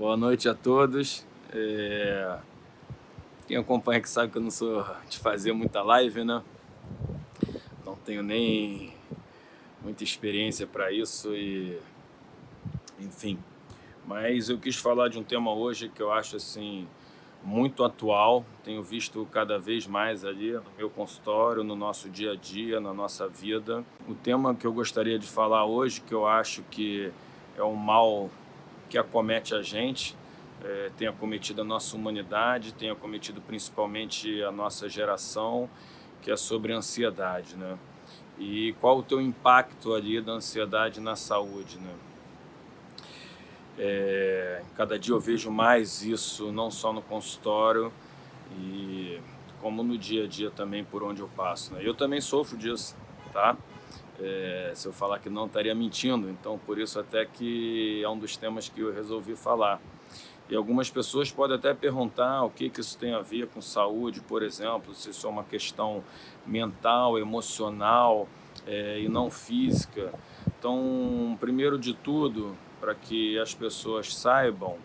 Boa noite a todos. É... Quem acompanha que sabe que eu não sou de fazer muita live, né? Não tenho nem muita experiência para isso e... Enfim. Mas eu quis falar de um tema hoje que eu acho assim muito atual, tenho visto cada vez mais ali no meu consultório, no nosso dia a dia, na nossa vida. O tema que eu gostaria de falar hoje, que eu acho que é um mal que acomete a gente, é, tem acometido a nossa humanidade, tem acometido principalmente a nossa geração, que é sobre ansiedade, né? E qual o teu impacto ali da ansiedade na saúde, né? É, cada dia eu vejo mais isso, não só no consultório, e como no dia a dia também por onde eu passo. Né? Eu também sofro disso, tá? É, se eu falar que não, estaria mentindo. Então, por isso até que é um dos temas que eu resolvi falar. E algumas pessoas podem até perguntar o que, que isso tem a ver com saúde, por exemplo, se isso é uma questão mental, emocional é, e não física. Então, primeiro de tudo, para que as pessoas saibam,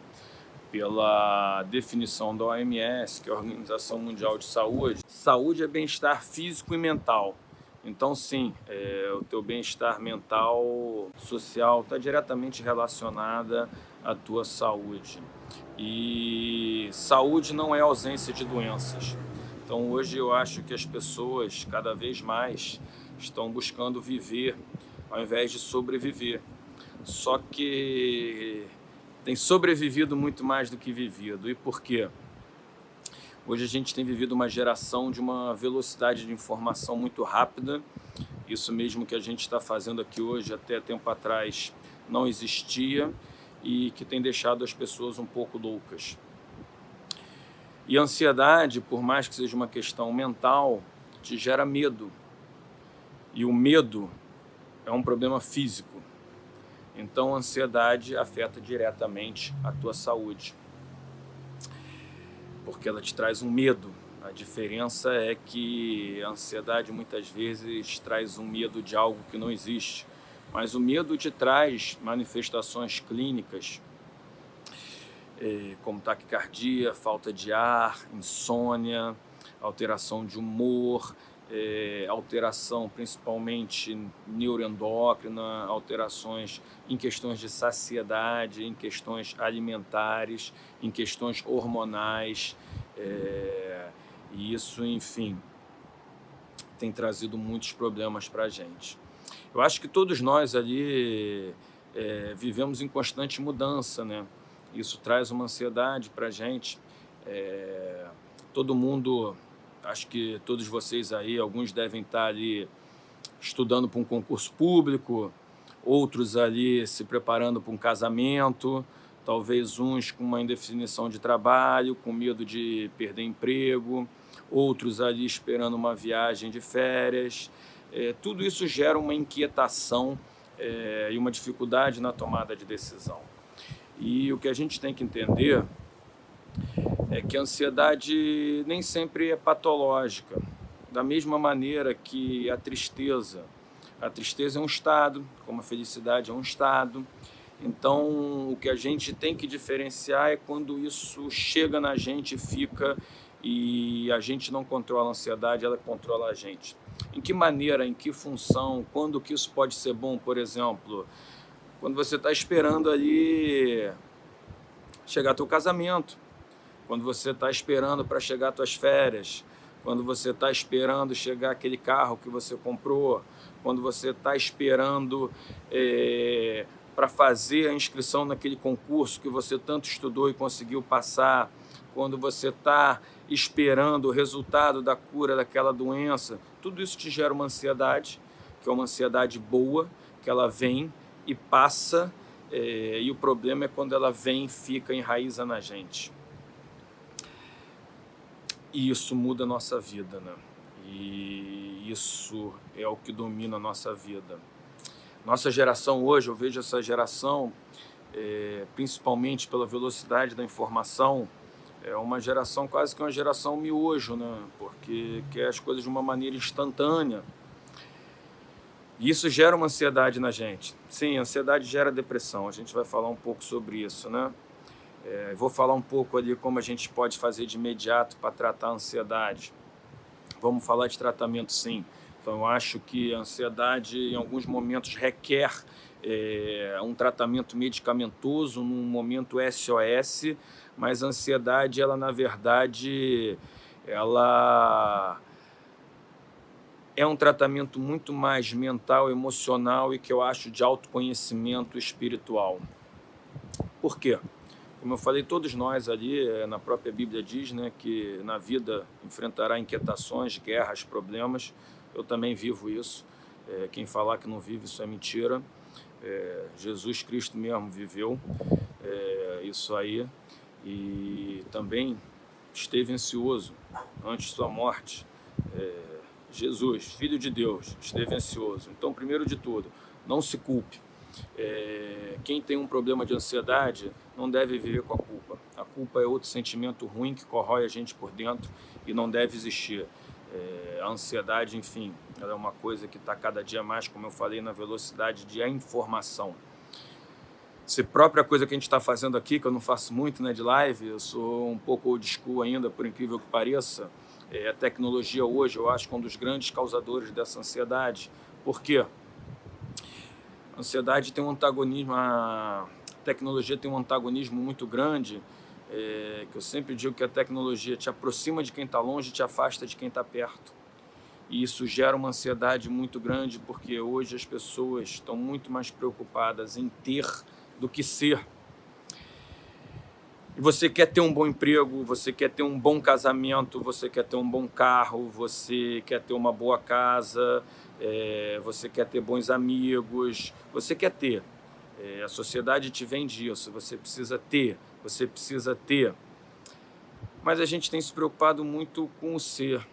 pela definição da OMS, que é a Organização Mundial de Saúde, saúde é bem-estar físico e mental. Então, sim, é, o teu bem-estar mental, social, está diretamente relacionada à tua saúde. E saúde não é ausência de doenças. Então, hoje eu acho que as pessoas, cada vez mais, estão buscando viver ao invés de sobreviver. Só que tem sobrevivido muito mais do que vivido. E por quê? Hoje a gente tem vivido uma geração de uma velocidade de informação muito rápida. Isso mesmo que a gente está fazendo aqui hoje, até tempo atrás, não existia e que tem deixado as pessoas um pouco loucas. E a ansiedade, por mais que seja uma questão mental, te gera medo. E o medo é um problema físico. Então a ansiedade afeta diretamente a tua saúde porque ela te traz um medo. A diferença é que a ansiedade muitas vezes traz um medo de algo que não existe, mas o medo te traz manifestações clínicas, eh, como taquicardia, falta de ar, insônia, alteração de humor, é, alteração principalmente neuroendócrina, alterações em questões de saciedade, em questões alimentares, em questões hormonais, é, e isso, enfim, tem trazido muitos problemas para a gente. Eu acho que todos nós ali é, vivemos em constante mudança, né? Isso traz uma ansiedade para a gente. É, todo mundo acho que todos vocês aí, alguns devem estar ali estudando para um concurso público, outros ali se preparando para um casamento, talvez uns com uma indefinição de trabalho, com medo de perder emprego, outros ali esperando uma viagem de férias. É, tudo isso gera uma inquietação é, e uma dificuldade na tomada de decisão. E o que a gente tem que entender é que a ansiedade nem sempre é patológica, da mesma maneira que a tristeza. A tristeza é um estado, como a felicidade é um estado. Então, o que a gente tem que diferenciar é quando isso chega na gente, fica e a gente não controla a ansiedade, ela controla a gente. Em que maneira, em que função, quando que isso pode ser bom, por exemplo, quando você está esperando ali chegar teu casamento, quando você está esperando para chegar às suas férias, quando você está esperando chegar aquele carro que você comprou, quando você está esperando é, para fazer a inscrição naquele concurso que você tanto estudou e conseguiu passar, quando você está esperando o resultado da cura daquela doença, tudo isso te gera uma ansiedade, que é uma ansiedade boa, que ela vem e passa, é, e o problema é quando ela vem e fica, enraiza na gente. E isso muda a nossa vida, né? E isso é o que domina a nossa vida. Nossa geração hoje, eu vejo essa geração, é, principalmente pela velocidade da informação, é uma geração quase que uma geração miojo, né? Porque quer as coisas de uma maneira instantânea. E isso gera uma ansiedade na gente. Sim, ansiedade gera depressão. A gente vai falar um pouco sobre isso, né? É, vou falar um pouco ali como a gente pode fazer de imediato para tratar a ansiedade. Vamos falar de tratamento sim. Então eu acho que a ansiedade em alguns momentos requer é, um tratamento medicamentoso, num momento SOS, mas a ansiedade, ela na verdade, ela é um tratamento muito mais mental, emocional e que eu acho de autoconhecimento espiritual. Por quê? Como eu falei, todos nós ali, eh, na própria Bíblia diz né, que na vida enfrentará inquietações, guerras, problemas. Eu também vivo isso. É, quem falar que não vive, isso é mentira. É, Jesus Cristo mesmo viveu é, isso aí e também esteve ansioso antes de sua morte. Jesus, Filho de Deus, esteve ansioso. Então, primeiro de tudo, não se culpe. É, quem tem um problema de ansiedade não deve viver com a culpa. A culpa é outro sentimento ruim que corrói a gente por dentro e não deve existir. É, a ansiedade, enfim, ela é uma coisa que está cada dia mais, como eu falei, na velocidade de informação. Se própria coisa que a gente está fazendo aqui, que eu não faço muito né, de live, eu sou um pouco old school ainda, por incrível que pareça, é, a tecnologia hoje, eu acho que é um dos grandes causadores dessa ansiedade. Por quê? A ansiedade tem um antagonismo, a tecnologia tem um antagonismo muito grande, é, que eu sempre digo que a tecnologia te aproxima de quem está longe e te afasta de quem está perto. E isso gera uma ansiedade muito grande, porque hoje as pessoas estão muito mais preocupadas em ter do que ser e você quer ter um bom emprego, você quer ter um bom casamento, você quer ter um bom carro, você quer ter uma boa casa, é, você quer ter bons amigos, você quer ter. É, a sociedade te vende isso, você precisa ter, você precisa ter. Mas a gente tem se preocupado muito com o ser.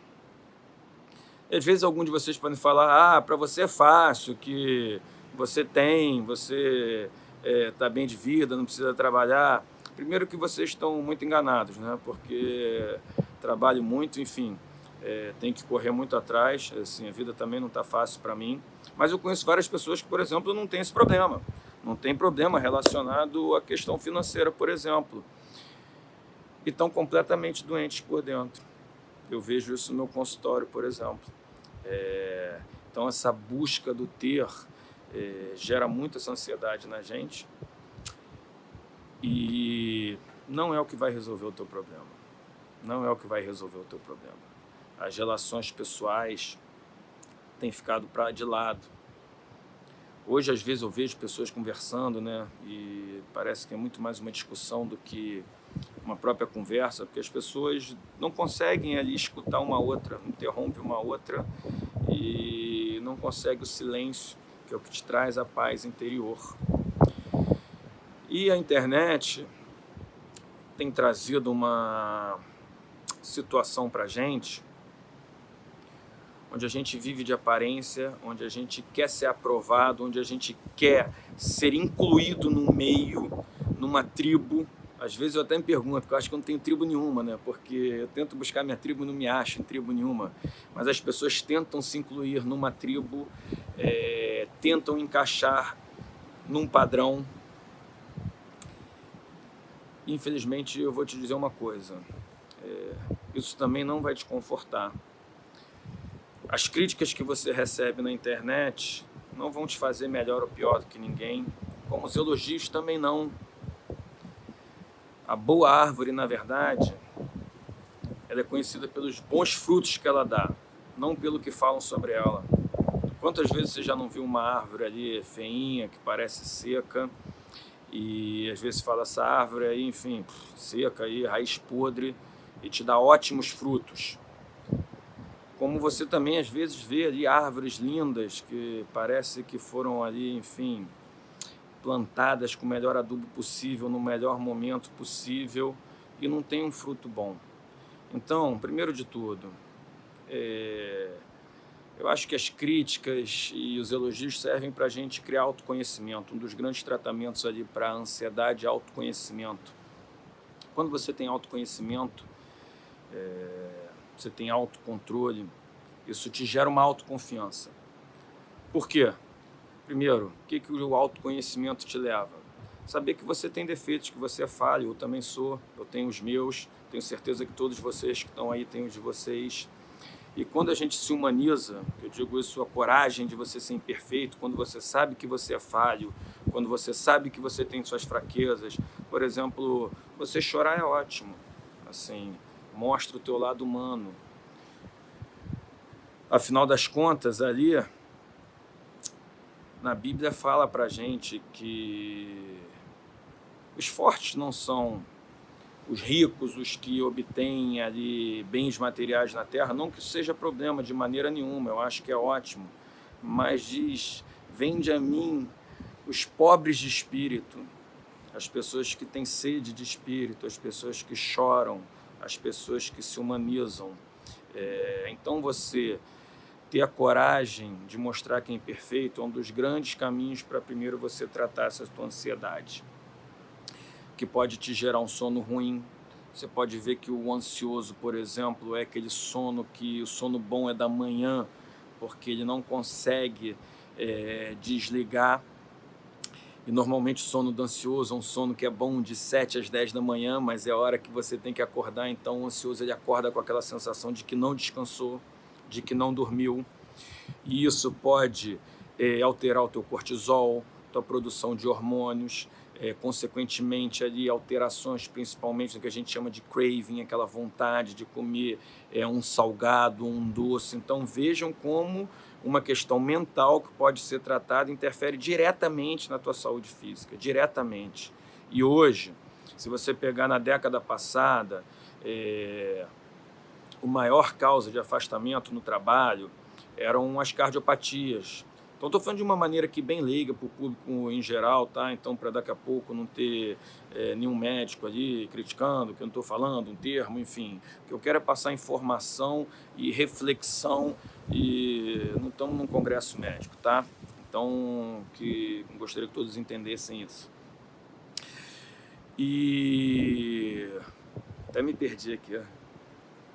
Às vezes algum de vocês podem falar, ah, para você é fácil, que você tem, você está é, tá bem de vida, não precisa trabalhar. Primeiro que vocês estão muito enganados, né? Porque trabalho muito, enfim, é, tem que correr muito atrás, assim, a vida também não está fácil para mim. Mas eu conheço várias pessoas que, por exemplo, não têm esse problema. Não tem problema relacionado à questão financeira, por exemplo. E estão completamente doentes por dentro. Eu vejo isso no meu consultório, por exemplo. É, então, essa busca do ter é, gera muita ansiedade na gente e não é o que vai resolver o teu problema. Não é o que vai resolver o teu problema. As relações pessoais têm ficado para de lado. Hoje, às vezes, eu vejo pessoas conversando, né? E parece que é muito mais uma discussão do que uma própria conversa, porque as pessoas não conseguem ali escutar uma outra, interrompe uma outra e não consegue o silêncio, que é o que te traz a paz interior. E a internet tem trazido uma situação para gente onde a gente vive de aparência, onde a gente quer ser aprovado, onde a gente quer ser incluído no meio, numa tribo. Às vezes eu até me pergunto, porque eu acho que eu não tenho tribo nenhuma, né? Porque eu tento buscar minha tribo e não me acho em tribo nenhuma. Mas as pessoas tentam se incluir numa tribo, é, tentam encaixar num padrão, Infelizmente, eu vou te dizer uma coisa, é, isso também não vai te confortar. As críticas que você recebe na internet não vão te fazer melhor ou pior do que ninguém, como os elogios também não. A boa árvore, na verdade, ela é conhecida pelos bons frutos que ela dá, não pelo que falam sobre ela. Quantas vezes você já não viu uma árvore ali feinha, que parece seca, e às vezes fala essa árvore aí, enfim, seca aí, raiz podre e te dá ótimos frutos. Como você também às vezes vê ali árvores lindas que parece que foram ali, enfim, plantadas com o melhor adubo possível, no melhor momento possível e não tem um fruto bom. Então, primeiro de tudo, é eu acho que as críticas e os elogios servem para a gente criar autoconhecimento. Um dos grandes tratamentos ali para a ansiedade é autoconhecimento. Quando você tem autoconhecimento, é, você tem autocontrole, isso te gera uma autoconfiança. Por quê? Primeiro, o que, que o autoconhecimento te leva? saber que você tem defeitos, que você é falho, eu também sou, eu tenho os meus, tenho certeza que todos vocês que estão aí têm os de vocês. E quando a gente se humaniza, eu digo isso, a coragem de você ser imperfeito, quando você sabe que você é falho, quando você sabe que você tem suas fraquezas, por exemplo, você chorar é ótimo, assim, mostra o teu lado humano. Afinal das contas, ali, na Bíblia fala pra gente que os fortes não são os ricos, os que obtêm ali bens materiais na terra, não que isso seja problema de maneira nenhuma, eu acho que é ótimo, mas diz, vende a mim os pobres de espírito, as pessoas que têm sede de espírito, as pessoas que choram, as pessoas que se humanizam. É, então você ter a coragem de mostrar quem é perfeito é um dos grandes caminhos para primeiro você tratar essa tua ansiedade que pode te gerar um sono ruim. Você pode ver que o ansioso, por exemplo, é aquele sono que o sono bom é da manhã, porque ele não consegue é, desligar. E normalmente o sono do ansioso é um sono que é bom de 7 às 10 da manhã, mas é a hora que você tem que acordar, então o ansioso ele acorda com aquela sensação de que não descansou, de que não dormiu. E isso pode é, alterar o teu cortisol, tua produção de hormônios, é, consequentemente ali alterações principalmente no que a gente chama de craving, aquela vontade de comer é, um salgado, um doce. Então vejam como uma questão mental que pode ser tratada interfere diretamente na tua saúde física, diretamente. E hoje, se você pegar na década passada, é, o maior causa de afastamento no trabalho eram as cardiopatias, então estou falando de uma maneira aqui bem leiga para o público em geral, tá? Então para daqui a pouco não ter é, nenhum médico ali criticando que eu não estou falando, um termo, enfim. O que eu quero é passar informação e reflexão e não estamos num congresso médico, tá? Então que gostaria que todos entendessem isso. E até me perdi aqui, ó.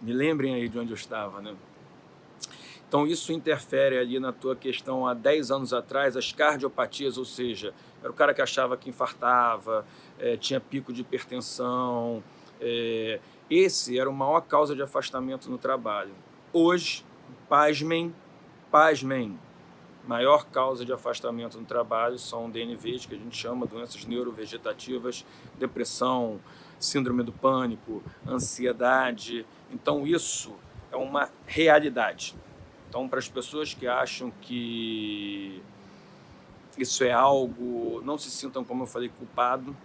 Me lembrem aí de onde eu estava, né? Então isso interfere ali na tua questão há 10 anos atrás, as cardiopatias, ou seja, era o cara que achava que infartava, é, tinha pico de hipertensão, é, esse era a maior causa de afastamento no trabalho. Hoje, pasmem, pasmem, maior causa de afastamento no trabalho são DNVs, que a gente chama doenças neurovegetativas, depressão, síndrome do pânico, ansiedade. Então isso é uma realidade. Então, para as pessoas que acham que isso é algo, não se sintam, como eu falei, culpado,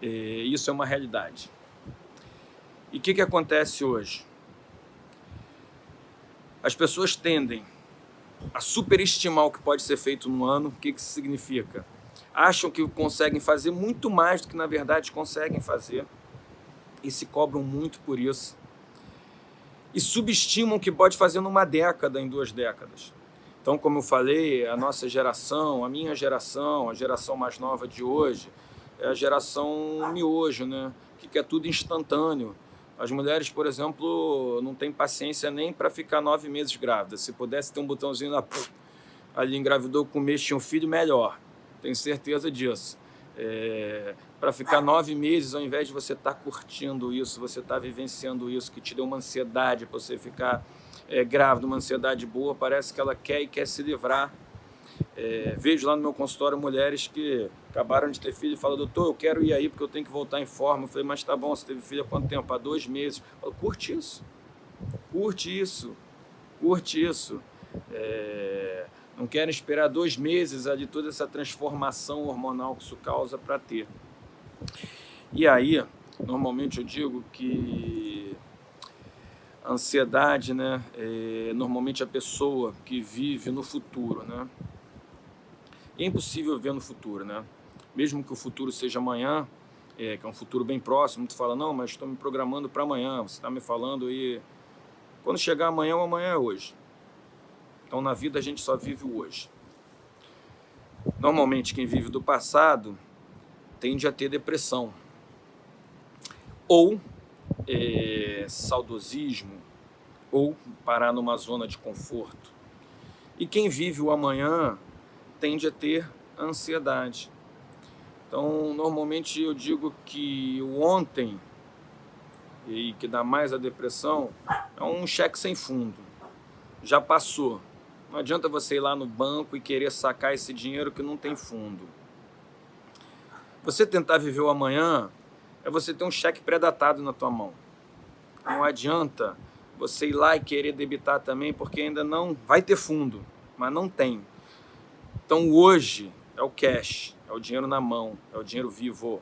é, isso é uma realidade. E o que, que acontece hoje? As pessoas tendem a superestimar o que pode ser feito no ano. O que, que isso significa? Acham que conseguem fazer muito mais do que na verdade conseguem fazer e se cobram muito por isso e subestimam o que pode fazer numa década, em duas décadas. Então, como eu falei, a nossa geração, a minha geração, a geração mais nova de hoje, é a geração miojo, né? que quer tudo instantâneo. As mulheres, por exemplo, não têm paciência nem para ficar nove meses grávidas. Se pudesse ter um botãozinho lá, ali engravidou com um mês, tinha um filho, melhor. Tenho certeza disso. É, para ficar nove meses, ao invés de você estar tá curtindo isso, você estar tá vivenciando isso, que te deu uma ansiedade para você ficar é, grávido, uma ansiedade boa, parece que ela quer e quer se livrar. É, vejo lá no meu consultório mulheres que acabaram de ter filho e falam, doutor, eu quero ir aí porque eu tenho que voltar em forma. Eu falei, mas tá bom, você teve filho há quanto tempo? Há dois meses. Falo, curte isso, curte isso, curte isso. É, não querem esperar dois meses de toda essa transformação hormonal que isso causa para ter. E aí, normalmente eu digo que a ansiedade, né, é normalmente a pessoa que vive no futuro, né? É impossível ver no futuro, né? Mesmo que o futuro seja amanhã, é, que é um futuro bem próximo, tu fala, não, mas estou me programando para amanhã, você está me falando aí... Quando chegar amanhã, o amanhã é hoje. Então, na vida, a gente só vive o hoje. Normalmente, quem vive do passado tende a ter depressão. Ou é, saudosismo, ou parar numa zona de conforto. E quem vive o amanhã tende a ter ansiedade. Então, normalmente eu digo que o ontem, e que dá mais a depressão, é um cheque sem fundo. Já passou. Não adianta você ir lá no banco e querer sacar esse dinheiro que não tem fundo. Você tentar viver o amanhã é você ter um cheque pré-datado na tua mão. Não adianta você ir lá e querer debitar também, porque ainda não vai ter fundo, mas não tem. Então hoje é o cash, é o dinheiro na mão, é o dinheiro vivo.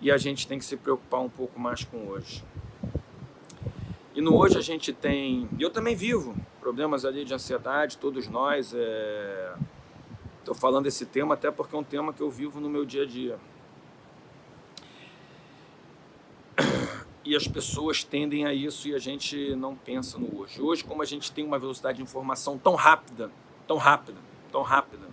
E a gente tem que se preocupar um pouco mais com hoje. E no hoje a gente tem, eu também vivo, problemas ali de ansiedade, todos nós. Estou é... falando esse tema até porque é um tema que eu vivo no meu dia a dia. E as pessoas tendem a isso e a gente não pensa no hoje. Hoje, como a gente tem uma velocidade de informação tão rápida, tão rápida, tão rápida,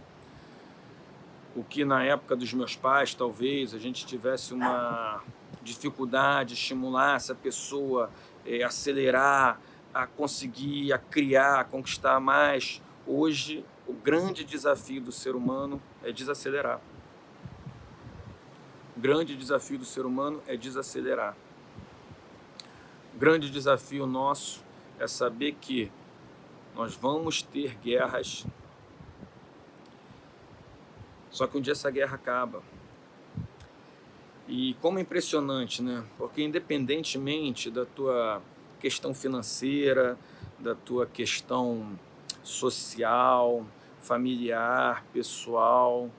o que na época dos meus pais, talvez, a gente tivesse uma dificuldade, estimulasse a pessoa é, acelerar, a conseguir, a criar, a conquistar mais. Hoje, o grande desafio do ser humano é desacelerar. O grande desafio do ser humano é desacelerar. O grande desafio nosso é saber que nós vamos ter guerras, só que um dia essa guerra acaba. E como é impressionante, né? Porque independentemente da tua questão financeira, da tua questão social, familiar, pessoal,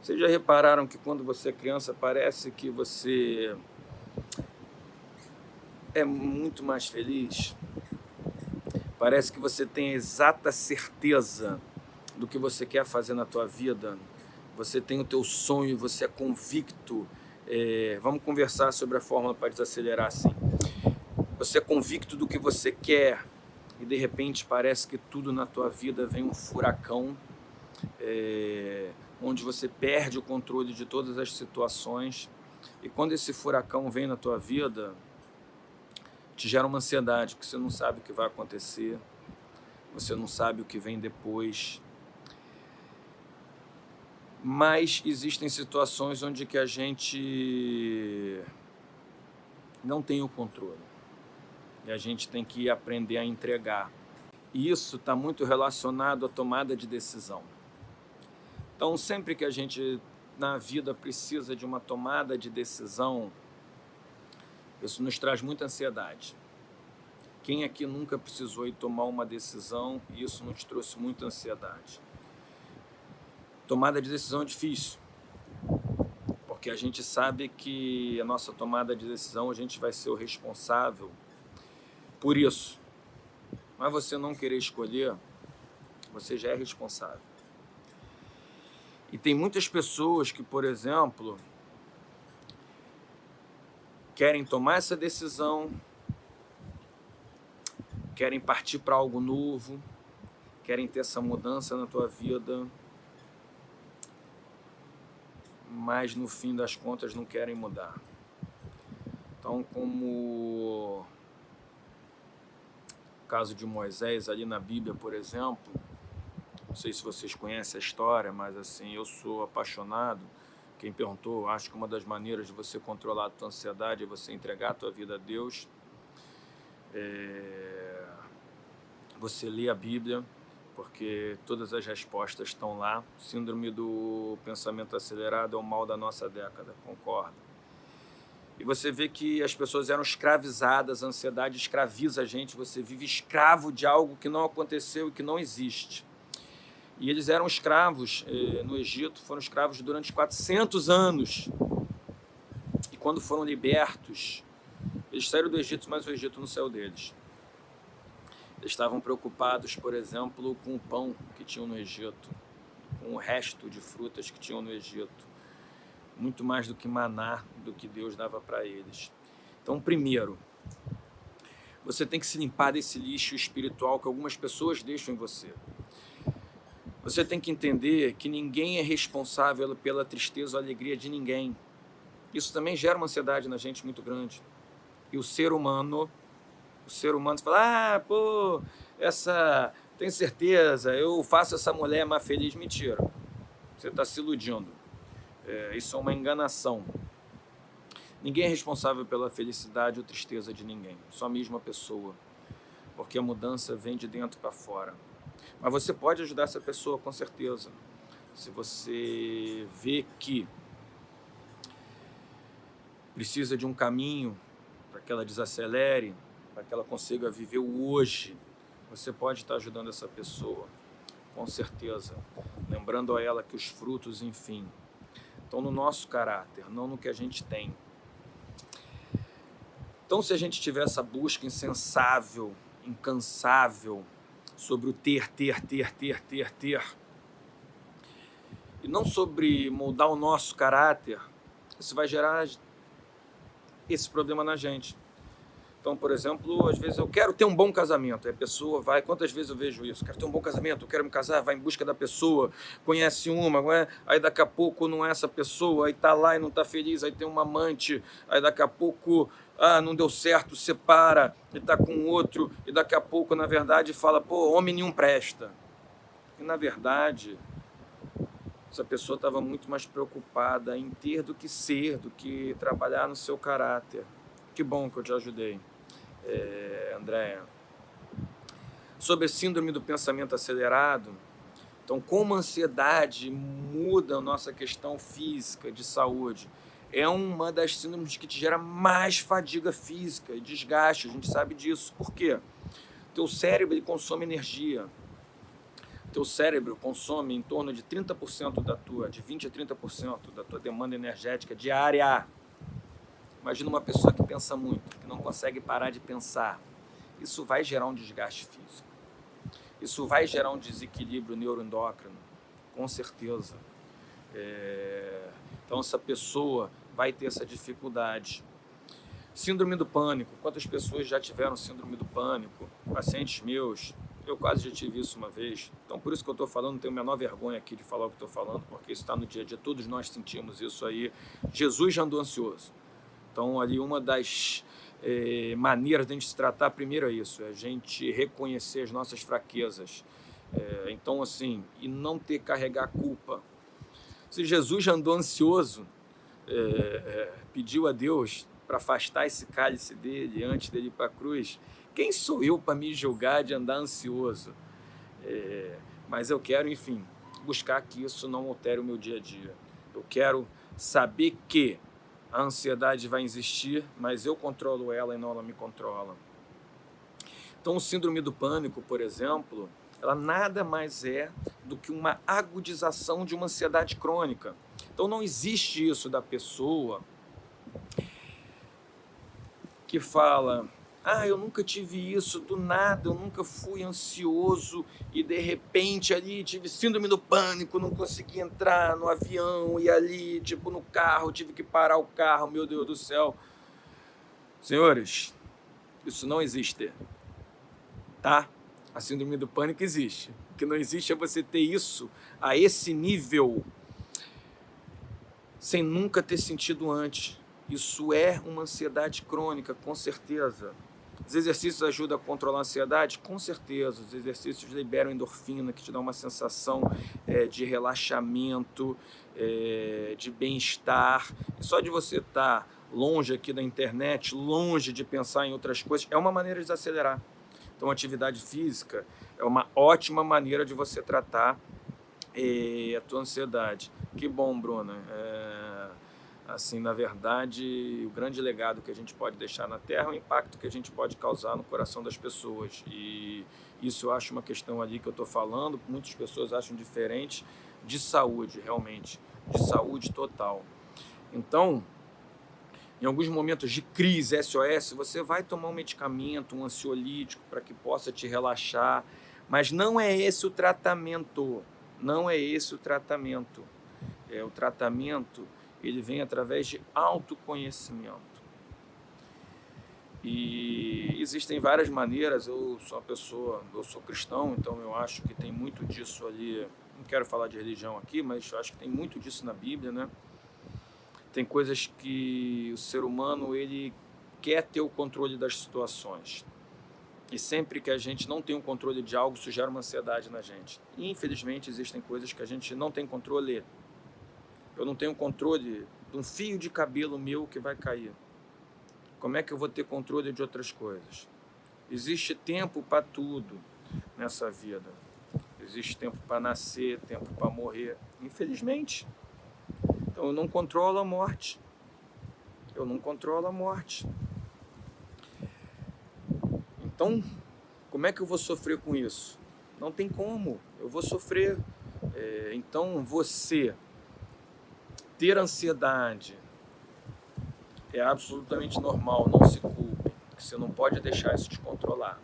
vocês já repararam que quando você é criança parece que você é muito mais feliz? Parece que você tem a exata certeza do que você quer fazer na tua vida. Você tem o teu sonho, você é convicto é, vamos conversar sobre a fórmula para desacelerar assim. Você é convicto do que você quer e de repente parece que tudo na tua vida vem um furacão, é, onde você perde o controle de todas as situações. E quando esse furacão vem na tua vida, te gera uma ansiedade, porque você não sabe o que vai acontecer, você não sabe o que vem depois, mas existem situações onde que a gente não tem o controle e a gente tem que aprender a entregar. E isso está muito relacionado à tomada de decisão. Então, sempre que a gente na vida precisa de uma tomada de decisão, isso nos traz muita ansiedade. Quem aqui nunca precisou ir tomar uma decisão, isso nos trouxe muita ansiedade. Tomada de decisão é difícil, porque a gente sabe que a nossa tomada de decisão a gente vai ser o responsável por isso. Mas você não querer escolher, você já é responsável. E tem muitas pessoas que, por exemplo, querem tomar essa decisão, querem partir para algo novo, querem ter essa mudança na tua vida, mas no fim das contas não querem mudar. Então, como o caso de Moisés ali na Bíblia, por exemplo, não sei se vocês conhecem a história, mas assim, eu sou apaixonado. Quem perguntou, acho que uma das maneiras de você controlar a tua ansiedade é você entregar a tua vida a Deus. É... Você lê a Bíblia, porque todas as respostas estão lá. Síndrome do pensamento acelerado é o mal da nossa década, concordo. E você vê que as pessoas eram escravizadas, a ansiedade escraviza a gente, você vive escravo de algo que não aconteceu e que não existe. E eles eram escravos eh, no Egito, foram escravos durante 400 anos. E quando foram libertos, eles saíram do Egito, mas o Egito não saiu deles. Estavam preocupados, por exemplo, com o pão que tinham no Egito, com o resto de frutas que tinham no Egito. Muito mais do que maná, do que Deus dava para eles. Então, primeiro, você tem que se limpar desse lixo espiritual que algumas pessoas deixam em você. Você tem que entender que ninguém é responsável pela tristeza ou alegria de ninguém. Isso também gera uma ansiedade na gente muito grande. E o ser humano o ser humano fala, ah, pô, essa, tenho certeza, eu faço essa mulher mais feliz. Mentira. Você está se iludindo. É, isso é uma enganação. Ninguém é responsável pela felicidade ou tristeza de ninguém, só a mesma pessoa. Porque a mudança vem de dentro para fora. Mas você pode ajudar essa pessoa, com certeza. Se você vê que precisa de um caminho para que ela desacelere, para que ela consiga viver o hoje, você pode estar ajudando essa pessoa, com certeza. Lembrando a ela que os frutos, enfim, estão no nosso caráter, não no que a gente tem. Então, se a gente tiver essa busca insensável, incansável, sobre o ter, ter, ter, ter, ter, ter, e não sobre moldar o nosso caráter, isso vai gerar esse problema na gente. Então, por exemplo, às vezes eu quero ter um bom casamento. Aí a pessoa vai, quantas vezes eu vejo isso? Quero ter um bom casamento, quero me casar, vai em busca da pessoa, conhece uma, não é? aí daqui a pouco não é essa pessoa, aí tá lá e não tá feliz, aí tem uma amante, aí daqui a pouco ah, não deu certo, separa e tá com outro, e daqui a pouco, na verdade, fala, pô, homem nenhum presta. E na verdade, essa pessoa estava muito mais preocupada em ter do que ser, do que trabalhar no seu caráter. Que bom que eu te ajudei é, Andréia, sobre a síndrome do pensamento acelerado. Então, como a ansiedade muda a nossa questão física de saúde, é uma das síndromes que te gera mais fadiga física e desgaste, a gente sabe disso. Por quê? Teu cérebro ele consome energia. Teu cérebro consome em torno de 30% da tua, de 20 a 30% da tua demanda energética diária. Imagina uma pessoa que pensa muito, que não consegue parar de pensar. Isso vai gerar um desgaste físico. Isso vai gerar um desequilíbrio neuroendócrino, com certeza. É... Então, essa pessoa vai ter essa dificuldade. Síndrome do pânico. Quantas pessoas já tiveram síndrome do pânico? Pacientes meus. Eu quase já tive isso uma vez. Então, por isso que eu estou falando, não tenho a menor vergonha aqui de falar o que estou falando, porque isso está no dia a dia. Todos nós sentimos isso aí. Jesus já andou ansioso. Então, ali uma das é, maneiras de a gente se tratar, primeiro é isso, é a gente reconhecer as nossas fraquezas. É, então, assim, e não ter carregar culpa. Se Jesus andou ansioso, é, pediu a Deus para afastar esse cálice dele antes dele ir para a cruz, quem sou eu para me julgar de andar ansioso? mas eu quero, enfim, buscar que isso não altere o meu dia a dia. Eu quero saber que a ansiedade vai existir, mas eu controlo ela e não ela me controla. Então, o síndrome do pânico, por exemplo, ela nada mais é do que uma agudização de uma ansiedade crônica. Então, não existe isso da pessoa que fala ah, eu nunca tive isso do nada, eu nunca fui ansioso e de repente ali tive síndrome do pânico, não consegui entrar no avião e ali, tipo, no carro, tive que parar o carro, meu Deus do céu. Senhores, isso não existe, tá? A síndrome do pânico existe. O que não existe é você ter isso a esse nível sem nunca ter sentido antes. Isso é uma ansiedade crônica, com certeza. Os exercícios ajudam a controlar a ansiedade? Com certeza. Os exercícios liberam endorfina, que te dá uma sensação é, de relaxamento, é, de bem-estar. E só de você estar longe aqui da internet, longe de pensar em outras coisas, é uma maneira de desacelerar. Então, atividade física é uma ótima maneira de você tratar é, a tua ansiedade. Que bom, Bruna. É assim, na verdade, o grande legado que a gente pode deixar na Terra é o impacto que a gente pode causar no coração das pessoas. E isso eu acho uma questão ali que eu estou falando, muitas pessoas acham diferente, de saúde, realmente, de saúde total. Então, em alguns momentos de crise SOS, você vai tomar um medicamento, um ansiolítico, para que possa te relaxar, mas não é esse o tratamento, não é esse o tratamento. É o tratamento ele vem através de autoconhecimento. E existem várias maneiras, eu sou uma pessoa, eu sou cristão, então eu acho que tem muito disso ali, não quero falar de religião aqui, mas acho que tem muito disso na Bíblia, né? Tem coisas que o ser humano, ele quer ter o controle das situações. E sempre que a gente não tem o controle de algo, isso gera uma ansiedade na gente. E, infelizmente, existem coisas que a gente não tem controle. Eu não tenho controle de um fio de cabelo meu que vai cair. Como é que eu vou ter controle de outras coisas? Existe tempo para tudo nessa vida. Existe tempo para nascer, tempo para morrer. Infelizmente. Então eu não controlo a morte. Eu não controlo a morte. Então, como é que eu vou sofrer com isso? Não tem como, eu vou sofrer. É, então, você ter ansiedade é absolutamente normal, não se culpe. Você não pode deixar isso te controlar.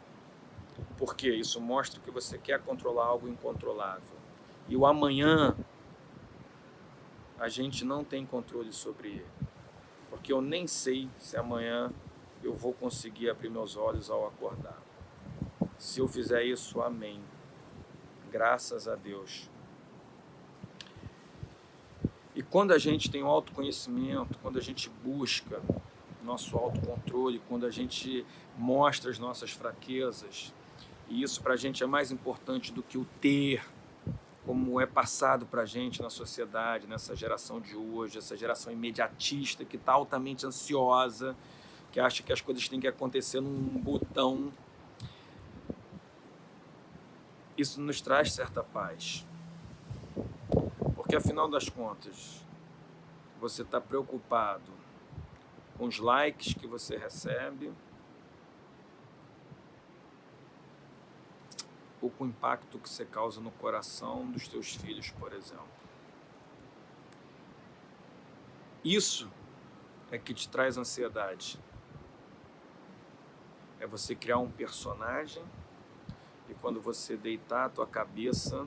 Porque isso mostra que você quer controlar algo incontrolável. E o amanhã, a gente não tem controle sobre ele. Porque eu nem sei se amanhã eu vou conseguir abrir meus olhos ao acordar. Se eu fizer isso, amém. Graças a Deus. Quando a gente tem o autoconhecimento, quando a gente busca nosso autocontrole, quando a gente mostra as nossas fraquezas, e isso para a gente é mais importante do que o ter, como é passado para a gente na sociedade, nessa geração de hoje, essa geração imediatista que está altamente ansiosa, que acha que as coisas têm que acontecer num botão. Isso nos traz certa paz. Porque afinal das contas, você está preocupado com os likes que você recebe ou com o impacto que você causa no coração dos seus filhos, por exemplo. Isso é que te traz ansiedade é você criar um personagem e quando você deitar a tua cabeça,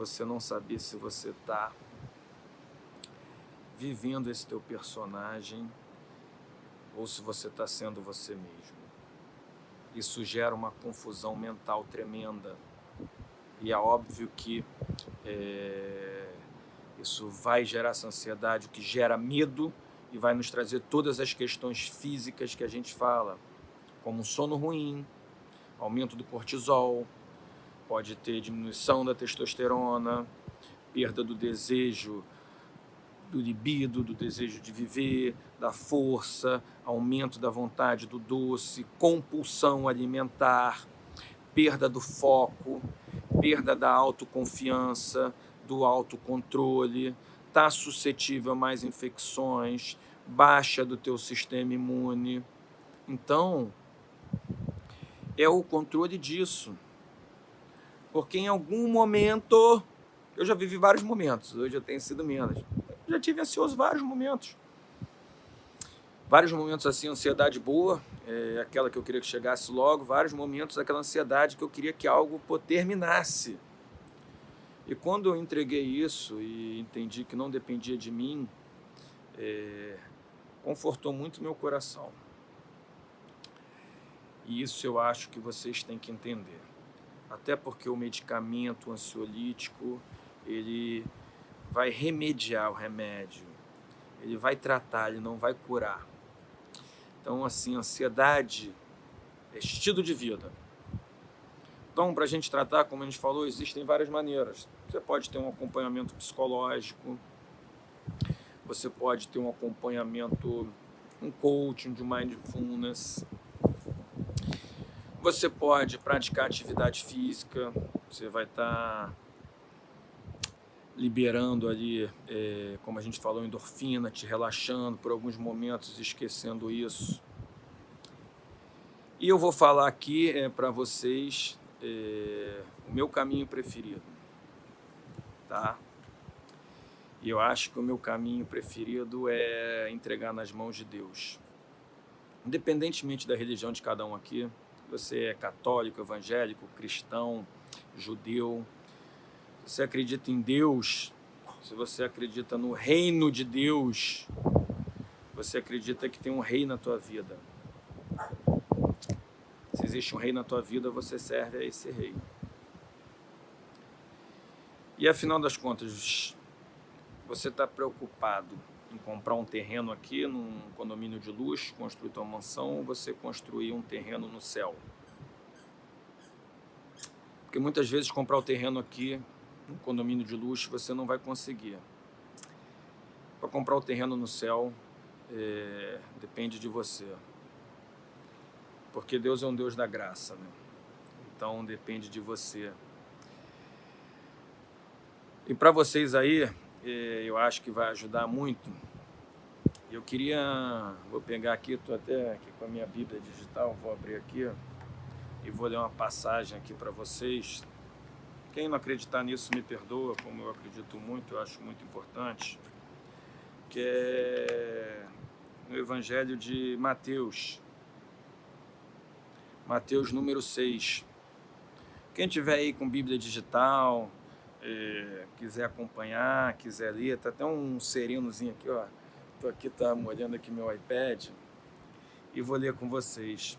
você não saber se você está vivendo esse teu personagem ou se você está sendo você mesmo. Isso gera uma confusão mental tremenda. E é óbvio que é, isso vai gerar essa ansiedade, o que gera medo e vai nos trazer todas as questões físicas que a gente fala como sono ruim, aumento do cortisol, pode ter diminuição da testosterona, perda do desejo, do libido, do desejo de viver, da força, aumento da vontade do doce, compulsão alimentar, perda do foco, perda da autoconfiança, do autocontrole, está suscetível a mais infecções, baixa do teu sistema imune. Então, é o controle disso. Porque em algum momento, eu já vivi vários momentos, hoje eu tenho sido menos. Eu já tive ansioso vários momentos. Vários momentos assim, ansiedade boa, é aquela que eu queria que chegasse logo, vários momentos aquela ansiedade que eu queria que algo terminasse. E quando eu entreguei isso e entendi que não dependia de mim, é, confortou muito meu coração. E isso eu acho que vocês têm que entender. Até porque o medicamento ansiolítico, ele vai remediar o remédio. Ele vai tratar, ele não vai curar. Então, assim, ansiedade é estilo de vida. Então, para a gente tratar, como a gente falou, existem várias maneiras. Você pode ter um acompanhamento psicológico, você pode ter um acompanhamento, um coaching de mindfulness, você pode praticar atividade física, você vai estar tá liberando ali, é, como a gente falou, endorfina, te relaxando por alguns momentos, esquecendo isso. E eu vou falar aqui é, para vocês é, o meu caminho preferido, tá? E eu acho que o meu caminho preferido é entregar nas mãos de Deus. Independentemente da religião de cada um aqui, você é católico, evangélico, cristão, judeu, se você acredita em Deus, se você acredita no reino de Deus, você acredita que tem um rei na tua vida. Se existe um rei na tua vida, você serve a esse rei. E afinal das contas, você está preocupado em comprar um terreno aqui num condomínio de luxo, construir tua mansão, você construir um terreno no céu. Porque muitas vezes comprar o terreno aqui, um condomínio de luxo, você não vai conseguir. Para comprar o terreno no céu, é, depende de você. Porque Deus é um Deus da graça, né? Então depende de você. E para vocês aí, eu acho que vai ajudar muito. Eu queria, vou pegar aqui, estou até aqui com a minha Bíblia digital, vou abrir aqui e vou ler uma passagem aqui para vocês. Quem não acreditar nisso me perdoa, como eu acredito muito, eu acho muito importante, que é no Evangelho de Mateus, Mateus número 6. Quem tiver aí com Bíblia digital, é, quiser acompanhar, quiser ler, tá até um serenozinho aqui, ó. Tô aqui, tá molhando aqui meu iPad e vou ler com vocês.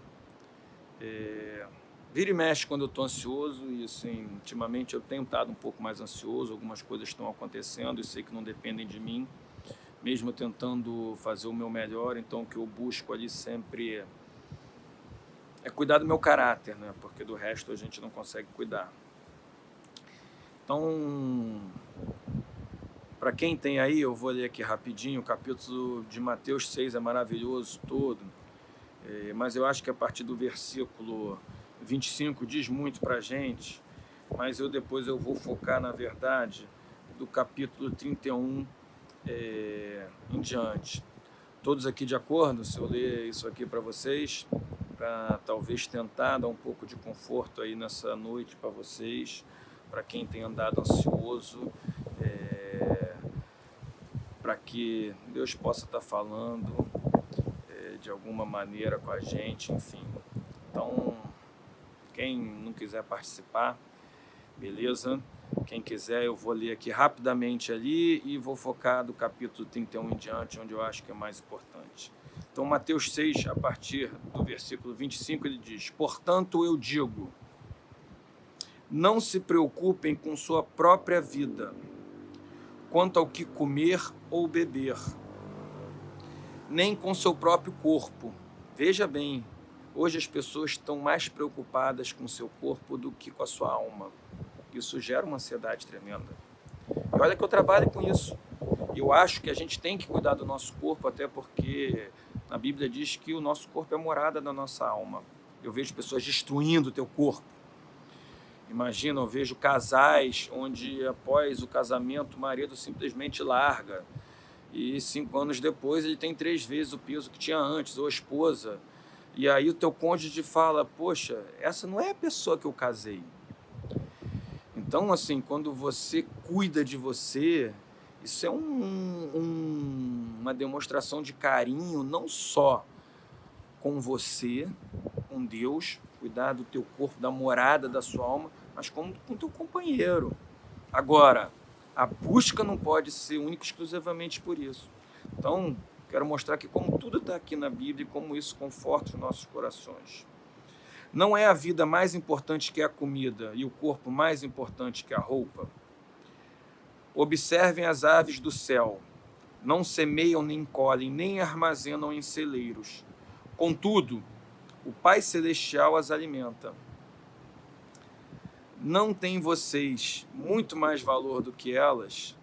É, vira e mexe quando eu estou ansioso e assim, ultimamente eu tenho estado um pouco mais ansioso, algumas coisas estão acontecendo e sei que não dependem de mim, mesmo tentando fazer o meu melhor, então o que eu busco ali sempre é cuidar do meu caráter, né? porque do resto a gente não consegue cuidar. Então, para quem tem aí, eu vou ler aqui rapidinho, o capítulo de Mateus 6 é maravilhoso todo, é, mas eu acho que a partir do versículo 25 diz muito para a gente, mas eu depois eu vou focar, na verdade, do capítulo 31 é, em diante. Todos aqui de acordo, se eu ler isso aqui para vocês, para talvez tentar dar um pouco de conforto aí nessa noite para vocês, para quem tem andado ansioso, é, para que Deus possa estar tá falando é, de alguma maneira com a gente, enfim. Então, quem não quiser participar, beleza? Quem quiser, eu vou ler aqui rapidamente ali e vou focar do capítulo 31 em diante, onde eu acho que é mais importante. Então, Mateus 6, a partir do versículo 25, ele diz: Portanto, eu digo, não se preocupem com sua própria vida, quanto ao que comer ou beber, nem com seu próprio corpo. Veja bem, hoje as pessoas estão mais preocupadas com seu corpo do que com a sua alma. Isso gera uma ansiedade tremenda. E olha que eu trabalho com isso. Eu acho que a gente tem que cuidar do nosso corpo, até porque na Bíblia diz que o nosso corpo é morada da nossa alma. Eu vejo pessoas destruindo o teu corpo Imagina, eu vejo casais onde após o casamento o marido simplesmente larga e cinco anos depois ele tem três vezes o peso que tinha antes, ou a esposa. E aí o teu cônjuge fala, poxa, essa não é a pessoa que eu casei. Então, assim, quando você cuida de você, isso é um, um, uma demonstração de carinho não só com você, com Deus, cuidar do teu corpo, da morada da sua alma, mas como com teu companheiro. Agora, a busca não pode ser única exclusivamente por isso. Então, quero mostrar que como tudo está aqui na Bíblia e como isso conforta os nossos corações. Não é a vida mais importante que a comida e o corpo mais importante que a roupa? Observem as aves do céu. Não semeiam, nem colhem, nem armazenam em celeiros. Contudo, o Pai Celestial as alimenta não tem vocês muito mais valor do que elas,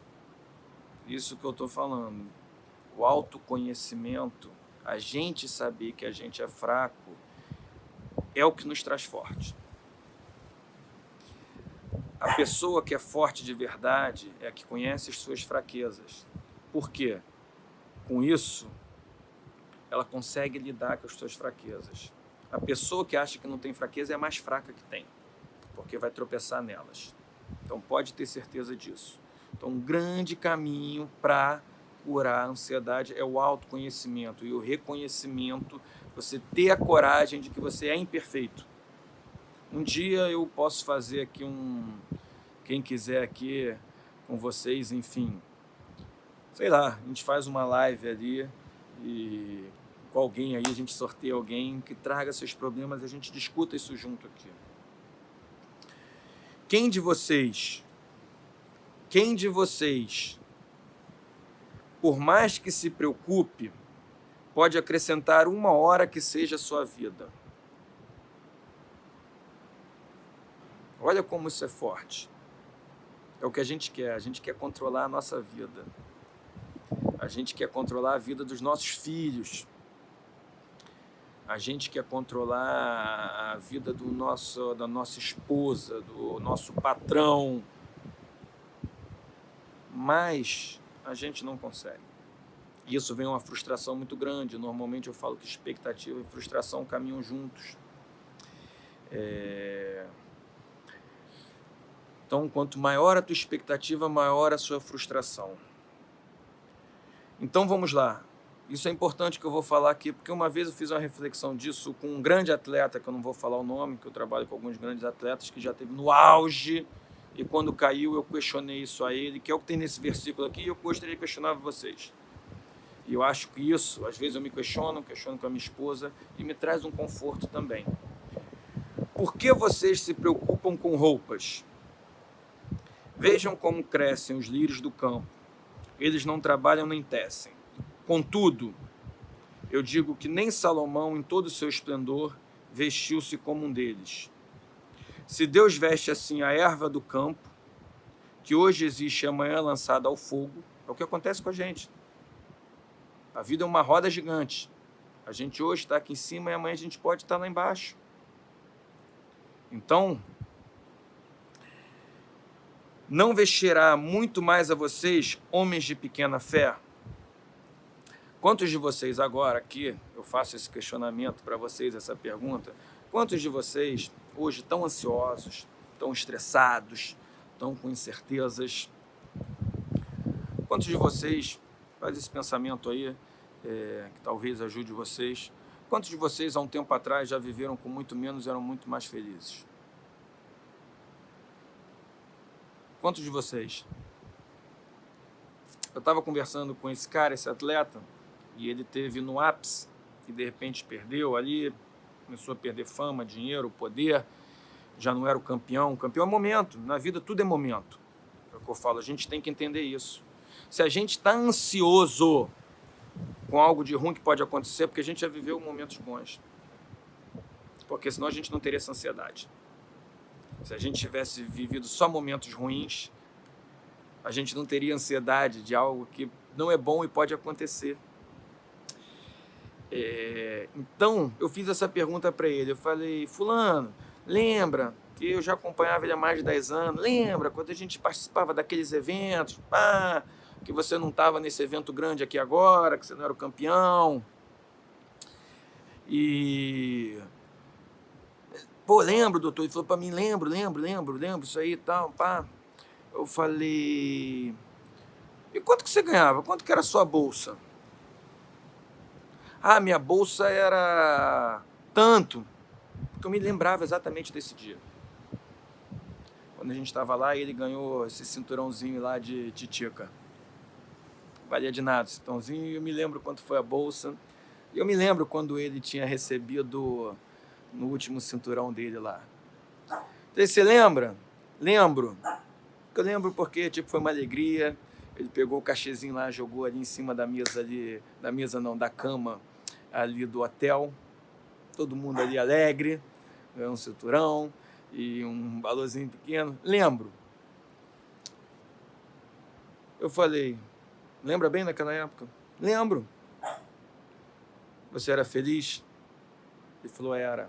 isso que eu estou falando, o autoconhecimento, a gente saber que a gente é fraco, é o que nos traz forte. A pessoa que é forte de verdade é a que conhece as suas fraquezas. Por quê? Com isso, ela consegue lidar com as suas fraquezas. A pessoa que acha que não tem fraqueza é a mais fraca que tem porque vai tropeçar nelas. Então pode ter certeza disso. Então um grande caminho para curar a ansiedade é o autoconhecimento e o reconhecimento, você ter a coragem de que você é imperfeito. Um dia eu posso fazer aqui um, quem quiser aqui com vocês, enfim, sei lá, a gente faz uma live ali e com alguém aí, a gente sorteia alguém que traga seus problemas e a gente discuta isso junto aqui. Quem de vocês, quem de vocês, por mais que se preocupe, pode acrescentar uma hora que seja a sua vida? Olha como isso é forte. É o que a gente quer. A gente quer controlar a nossa vida. A gente quer controlar a vida dos nossos filhos. A gente quer controlar a vida do nosso, da nossa esposa, do nosso patrão. Mas a gente não consegue. E isso vem uma frustração muito grande. Normalmente eu falo que expectativa e frustração caminham juntos. É... Então, quanto maior a tua expectativa, maior a sua frustração. Então, vamos lá. Isso é importante que eu vou falar aqui, porque uma vez eu fiz uma reflexão disso com um grande atleta, que eu não vou falar o nome, que eu trabalho com alguns grandes atletas, que já teve no auge, e quando caiu eu questionei isso a ele, que é o que tem nesse versículo aqui, e eu gostaria de questionar vocês. E eu acho que isso, às vezes eu me questiono, questiono com a minha esposa, e me traz um conforto também. Por que vocês se preocupam com roupas? Vejam como crescem os lírios do campo. Eles não trabalham nem tecem. Contudo, eu digo que nem Salomão, em todo o seu esplendor, vestiu-se como um deles. Se Deus veste assim a erva do campo, que hoje existe e amanhã é lançada ao fogo, é o que acontece com a gente. A vida é uma roda gigante. A gente hoje está aqui em cima e amanhã a gente pode estar lá embaixo. Então, não vestirá muito mais a vocês, homens de pequena fé? Quantos de vocês agora aqui, eu faço esse questionamento para vocês, essa pergunta, quantos de vocês hoje estão ansiosos, estão estressados, estão com incertezas? Quantos de vocês, faz esse pensamento aí, é, que talvez ajude vocês, quantos de vocês há um tempo atrás já viveram com muito menos eram muito mais felizes? Quantos de vocês? Eu estava conversando com esse cara, esse atleta, e ele teve no ápice e de repente perdeu ali, começou a perder fama, dinheiro, poder, já não era o campeão. O campeão é momento, na vida tudo é momento. É o que eu falo, a gente tem que entender isso. Se a gente está ansioso com algo de ruim que pode acontecer, porque a gente já viveu momentos bons. Porque senão a gente não teria essa ansiedade. Se a gente tivesse vivido só momentos ruins, a gente não teria ansiedade de algo que não é bom e pode acontecer. É, então, eu fiz essa pergunta para ele. Eu falei, fulano, lembra que eu já acompanhava ele há mais de 10 anos? Lembra quando a gente participava daqueles eventos? Pá, que você não estava nesse evento grande aqui agora, que você não era o campeão. E Pô, lembro, doutor. Ele falou para mim, lembro, lembro, lembro, lembro, isso aí e tal, pá. Eu falei, e quanto que você ganhava? Quanto que era a sua bolsa? Ah, minha bolsa era tanto. Porque eu me lembrava exatamente desse dia. Quando a gente estava lá, ele ganhou esse cinturãozinho lá de titica. Valia de nada, cinturãozinho. E eu me lembro quanto foi a bolsa. E eu me lembro quando ele tinha recebido no último cinturão dele lá. Você lembra? Lembro. Eu lembro porque tipo, foi uma alegria. Ele pegou o cachezinho lá, jogou ali em cima da mesa ali, da mesa não, da cama ali do hotel. Todo mundo ali alegre, um cinturão e um valorzinho pequeno. Lembro. Eu falei, lembra bem daquela época? Lembro. Você era feliz? Ele falou, era.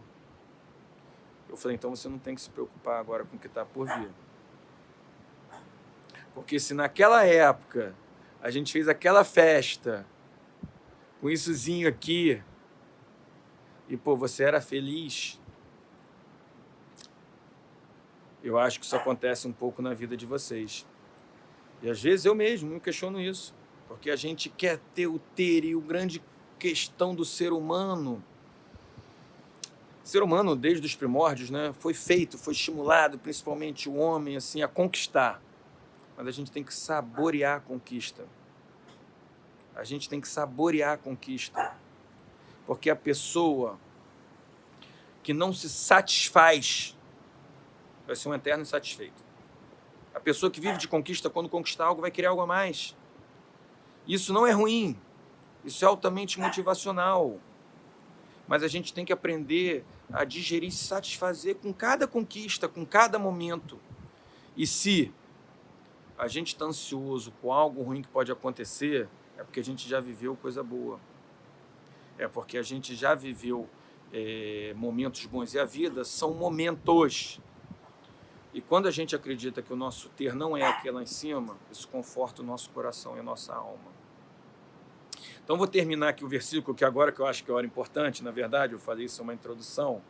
Eu falei, então você não tem que se preocupar agora com o que está por vir. Porque se naquela época a gente fez aquela festa com issozinho aqui e, pô, você era feliz, eu acho que isso acontece um pouco na vida de vocês. E às vezes eu mesmo me questiono isso, porque a gente quer ter o ter e o grande questão do ser humano ser humano, desde os primórdios, né, foi feito, foi estimulado, principalmente o homem, assim, a conquistar. Mas a gente tem que saborear a conquista. A gente tem que saborear a conquista. Porque a pessoa que não se satisfaz vai ser um eterno insatisfeito. A pessoa que vive de conquista, quando conquistar algo, vai querer algo a mais. Isso não é ruim. Isso é altamente motivacional. mas a gente tem que aprender a digerir e se satisfazer com cada conquista, com cada momento. E se a gente está ansioso com algo ruim que pode acontecer, é porque a gente já viveu coisa boa. É porque a gente já viveu é, momentos bons. E a vida são momentos. E quando a gente acredita que o nosso ter não é aqui lá em cima, isso conforta o nosso coração e a nossa alma. Então vou terminar aqui o versículo, que agora que eu acho que é hora importante, na verdade, eu falei isso é uma introdução,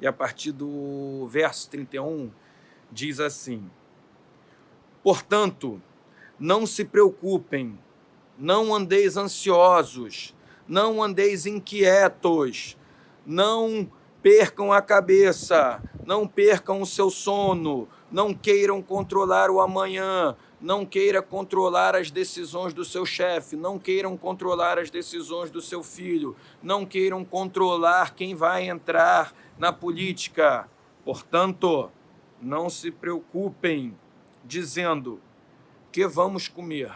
e a partir do verso 31 diz assim, Portanto, não se preocupem, não andeis ansiosos, não andeis inquietos, não percam a cabeça, não percam o seu sono, não queiram controlar o amanhã, não queira controlar as decisões do seu chefe, não queiram controlar as decisões do seu filho, não queiram controlar quem vai entrar na política. Portanto, não se preocupem dizendo que vamos comer,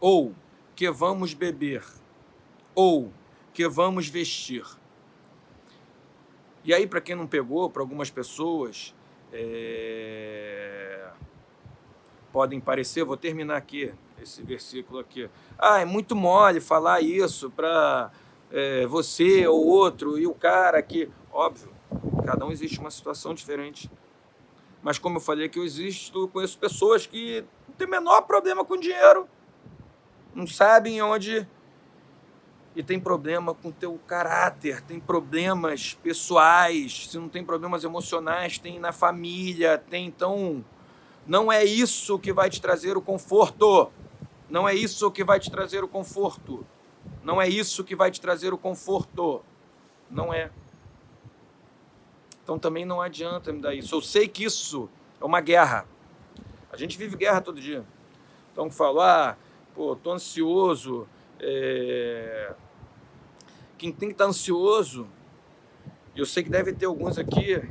ou que vamos beber, ou que vamos vestir. E aí, para quem não pegou, para algumas pessoas, é podem parecer, vou terminar aqui, esse versículo aqui. Ah, é muito mole falar isso para é, você ou outro e o cara aqui. Óbvio, cada um existe uma situação diferente. Mas como eu falei que eu existo, conheço pessoas que não têm o menor problema com dinheiro, não sabem onde e tem problema com teu caráter, tem problemas pessoais, se não tem problemas emocionais, tem na família, tem então não é isso que vai te trazer o conforto. Não é isso que vai te trazer o conforto. Não é isso que vai te trazer o conforto. Não é. Então também não adianta me dar isso. Eu sei que isso é uma guerra. A gente vive guerra todo dia. Então falar, ah, pô, tô ansioso. É... Quem tem que estar ansioso, eu sei que deve ter alguns aqui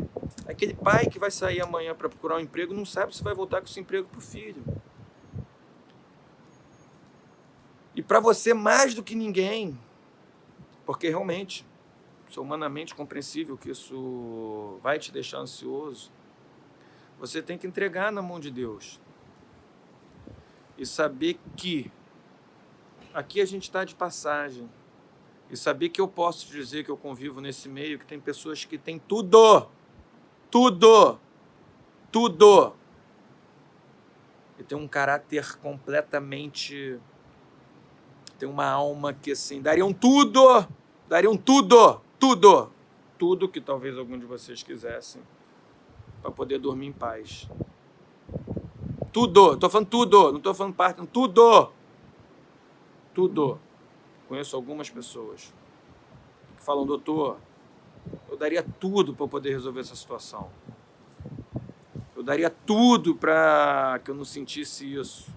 Aquele pai que vai sair amanhã para procurar um emprego não sabe se vai voltar com esse emprego para o filho. E para você, mais do que ninguém, porque realmente, é humanamente compreensível que isso vai te deixar ansioso, você tem que entregar na mão de Deus. E saber que aqui a gente está de passagem. E saber que eu posso dizer que eu convivo nesse meio, que tem pessoas que têm tudo tudo, tudo. E tem um caráter completamente... Tem uma alma que, assim, dariam tudo, dariam tudo, tudo, tudo que talvez algum de vocês quisessem para poder dormir em paz. Tudo, estou falando tudo, não estou falando parte, tudo. Tudo. Conheço algumas pessoas que falam, doutor, eu daria tudo para poder resolver essa situação. Eu daria tudo para que eu não sentisse isso.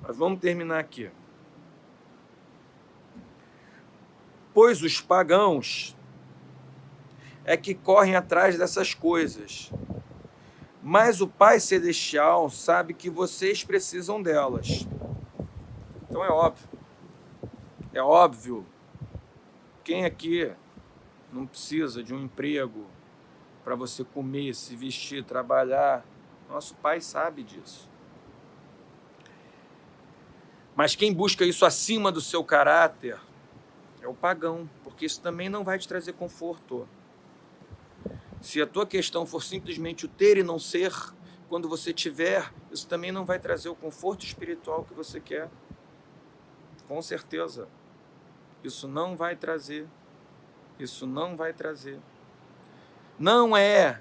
Mas vamos terminar aqui. Pois os pagãos é que correm atrás dessas coisas. Mas o Pai Celestial sabe que vocês precisam delas. Então é óbvio. É óbvio. Quem aqui não precisa de um emprego para você comer, se vestir, trabalhar. Nosso pai sabe disso. Mas quem busca isso acima do seu caráter é o pagão, porque isso também não vai te trazer conforto. Se a tua questão for simplesmente o ter e não ser, quando você tiver, isso também não vai trazer o conforto espiritual que você quer. Com certeza. Isso não vai trazer isso não vai trazer. Não é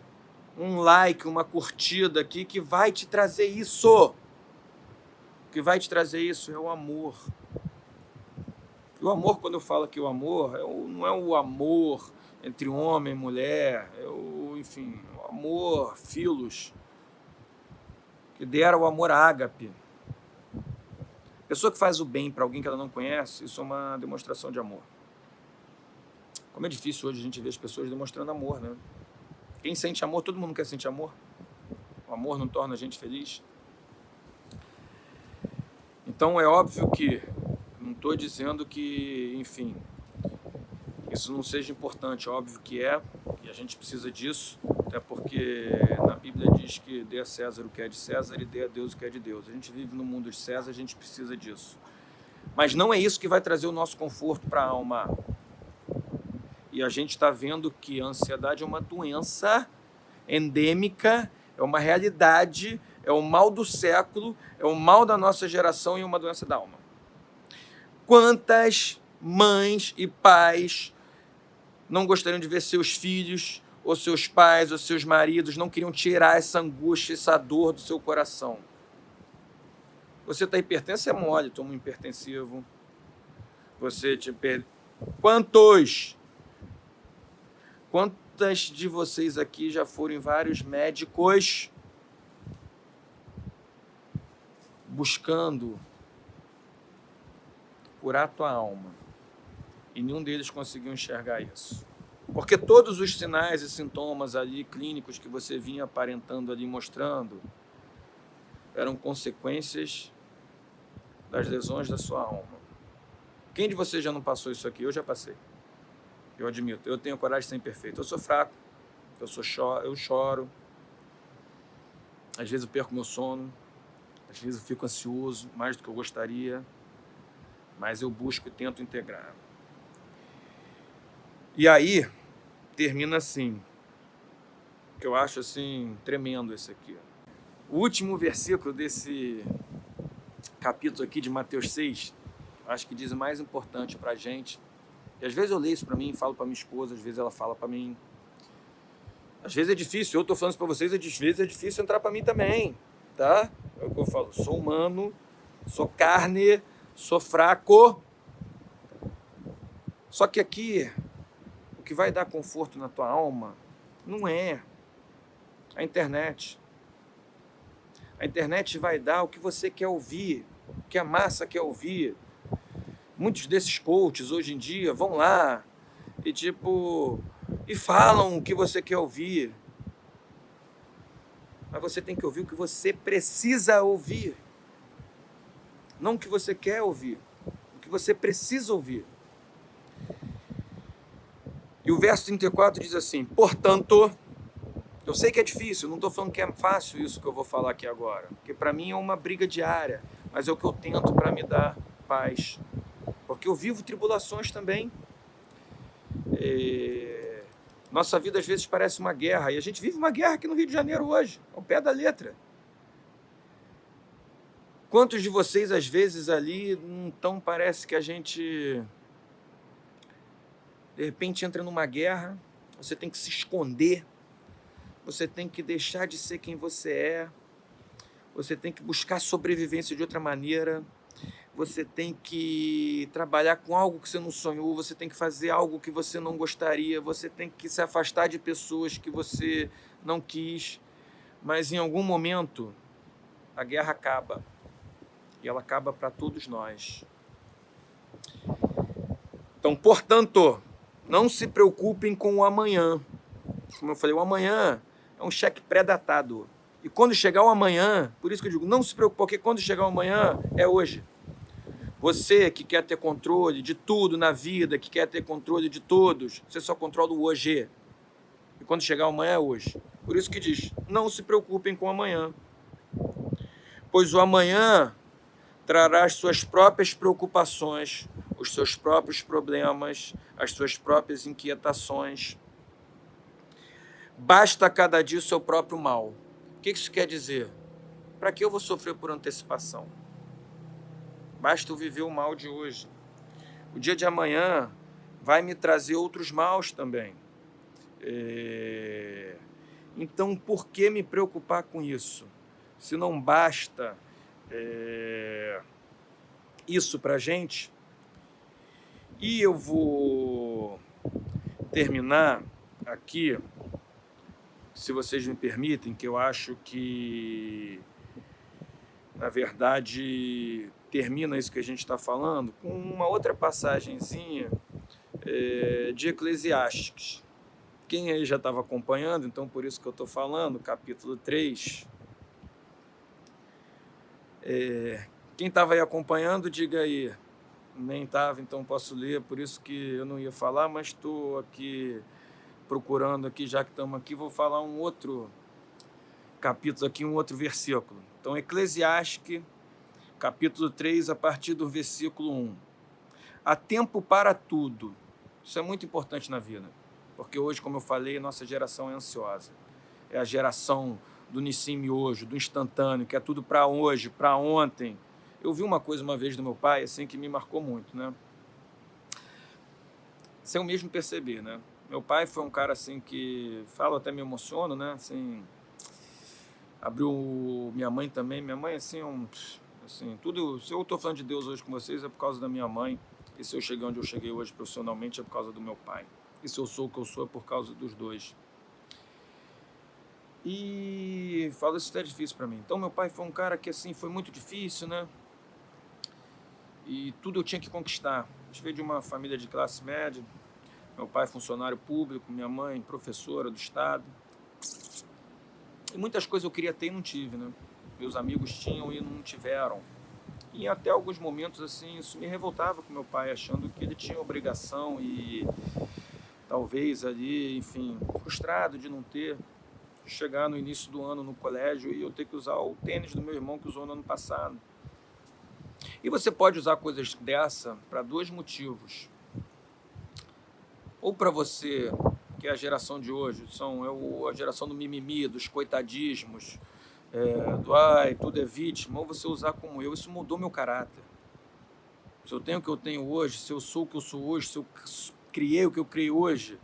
um like, uma curtida aqui que vai te trazer isso. O que vai te trazer isso é o amor. O amor, quando eu falo que o amor, é o, não é o amor entre homem e mulher, é o, enfim, o amor, filos, que dera o amor ágape. Pessoa que faz o bem para alguém que ela não conhece, isso é uma demonstração de amor. Como é difícil hoje a gente ver as pessoas demonstrando amor, né? Quem sente amor, todo mundo quer sentir amor. O amor não torna a gente feliz. Então é óbvio que não estou dizendo que, enfim, isso não seja importante, óbvio que é, e a gente precisa disso, até porque na Bíblia diz que dê a César o que é de César e dê a Deus o que é de Deus. A gente vive no mundo de César, a gente precisa disso. Mas não é isso que vai trazer o nosso conforto para a alma. E a gente está vendo que a ansiedade é uma doença endêmica, é uma realidade, é o mal do século, é o mal da nossa geração e uma doença da alma. Quantas mães e pais não gostariam de ver seus filhos, ou seus pais, ou seus maridos, não queriam tirar essa angústia, essa dor do seu coração? Você está hipertenso, é mole, toma um hipertensivo. Você te. Quantos? Quantas de vocês aqui já foram em vários médicos buscando curar tua alma? E nenhum deles conseguiu enxergar isso. Porque todos os sinais e sintomas ali clínicos que você vinha aparentando ali mostrando eram consequências das lesões da sua alma. Quem de vocês já não passou isso aqui? Eu já passei. Eu admito. Eu tenho coragem de ser imperfeito. Eu sou fraco. Eu, sou cho eu choro. Às vezes eu perco meu sono. Às vezes eu fico ansioso, mais do que eu gostaria. Mas eu busco e tento integrar. E aí, termina assim. Que eu acho assim, tremendo esse aqui. O último versículo desse capítulo aqui de Mateus 6, acho que diz o mais importante para a gente. E às vezes eu leio isso para mim, falo para minha esposa, às vezes ela fala para mim. Às vezes é difícil, eu estou falando isso para vocês, às vezes é difícil entrar para mim também, tá? É o que eu falo, sou humano, sou carne, sou fraco. Só que aqui, que vai dar conforto na tua alma não é a internet. A internet vai dar o que você quer ouvir, que a massa quer ouvir. Muitos desses coaches hoje em dia vão lá e tipo e falam o que você quer ouvir. Mas você tem que ouvir o que você precisa ouvir. Não o que você quer ouvir, o que você precisa ouvir. E o verso 34 diz assim: Portanto, eu sei que é difícil, não estou falando que é fácil isso que eu vou falar aqui agora, porque para mim é uma briga diária mas é o que eu tento para me dar paz. Porque eu vivo tribulações também. É... Nossa vida às vezes parece uma guerra, e a gente vive uma guerra aqui no Rio de Janeiro hoje, ao pé da letra. Quantos de vocês às vezes ali, então parece que a gente de repente entra numa guerra, você tem que se esconder, você tem que deixar de ser quem você é, você tem que buscar sobrevivência de outra maneira, você tem que trabalhar com algo que você não sonhou, você tem que fazer algo que você não gostaria, você tem que se afastar de pessoas que você não quis, mas em algum momento a guerra acaba e ela acaba para todos nós. Então, portanto, não se preocupem com o amanhã. Como eu falei, o amanhã é um cheque pré-datado. E quando chegar o amanhã, por isso que eu digo, não se preocupe, porque quando chegar o amanhã é hoje. Você que quer ter controle de tudo na vida, que quer ter controle de todos, você só controla o hoje. E quando chegar o amanhã é hoje. Por isso que diz, não se preocupem com o amanhã. Pois o amanhã trará as suas próprias preocupações, os seus próprios problemas, as suas próprias inquietações. Basta cada dia o seu próprio mal que isso quer dizer? Para que eu vou sofrer por antecipação? Basta eu viver o mal de hoje. O dia de amanhã vai me trazer outros maus também. É... Então, por que me preocupar com isso? Se não basta é... isso para gente. E eu vou terminar aqui se vocês me permitem, que eu acho que, na verdade, termina isso que a gente está falando com uma outra passagenzinha é, de Eclesiastes. Quem aí já estava acompanhando, então por isso que eu estou falando, capítulo 3. É, quem estava aí acompanhando, diga aí. Nem estava, então posso ler, por isso que eu não ia falar, mas estou aqui procurando aqui, já que estamos aqui, vou falar um outro capítulo aqui, um outro versículo. Então, Eclesiastes, capítulo 3, a partir do versículo 1. Há tempo para tudo. Isso é muito importante na vida, porque hoje, como eu falei, nossa geração é ansiosa. É a geração do Nissim hoje, do instantâneo, que é tudo para hoje, para ontem, eu vi uma coisa uma vez do meu pai, assim, que me marcou muito, né? Sem eu mesmo perceber, né? Meu pai foi um cara, assim, que... Falo, até me emociono, né? Assim... Abriu minha mãe também. Minha mãe, assim, é um... Assim, tudo... Se eu estou falando de Deus hoje com vocês, é por causa da minha mãe. E se eu cheguei onde eu cheguei hoje profissionalmente, é por causa do meu pai. E se eu sou o que eu sou, é por causa dos dois. E falo isso até difícil para mim. Então, meu pai foi um cara que, assim, foi muito difícil, né? E tudo eu tinha que conquistar. Gente veio de uma família de classe média, meu pai funcionário público, minha mãe professora do Estado. E muitas coisas eu queria ter e não tive, né? Meus amigos tinham e não tiveram. E até alguns momentos, assim, isso me revoltava com meu pai, achando que ele tinha obrigação e talvez ali, enfim, frustrado de não ter. Chegar no início do ano no colégio e eu ter que usar o tênis do meu irmão que usou no ano passado e você pode usar coisas dessa para dois motivos. Ou para você, que é a geração de hoje, são é a geração do mimimi, dos coitadismos, é, do ai, tudo é vítima, ou você usar como eu. Isso mudou meu caráter. Se eu tenho o que eu tenho hoje, se eu sou o que eu sou hoje, se eu criei o que eu criei hoje,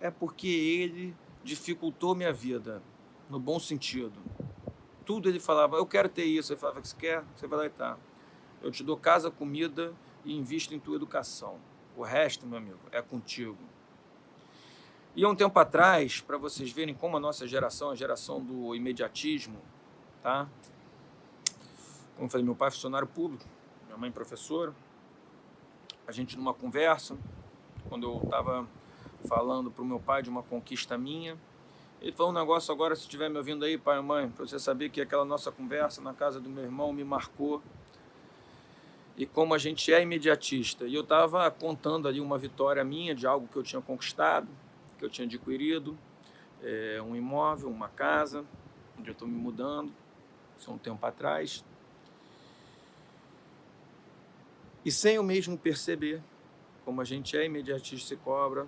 é porque ele dificultou minha vida, no bom sentido tudo ele falava, eu quero ter isso. Ele falava, você quer? Você vai lá e tá. Eu te dou casa, comida e invisto em tua educação. O resto, meu amigo, é contigo. E há um tempo atrás, para vocês verem como a nossa geração, a geração do imediatismo, tá? Como eu falei, meu pai é funcionário público, minha mãe é professora. A gente numa conversa, quando eu estava falando para o meu pai de uma conquista minha, ele falou um negócio agora, se estiver me ouvindo aí, pai e mãe, para você saber que aquela nossa conversa na casa do meu irmão me marcou. E como a gente é imediatista. E eu estava contando ali uma vitória minha de algo que eu tinha conquistado, que eu tinha adquirido, é, um imóvel, uma casa, onde eu estou me mudando, isso é um tempo atrás. E sem eu mesmo perceber, como a gente é imediatista e cobra,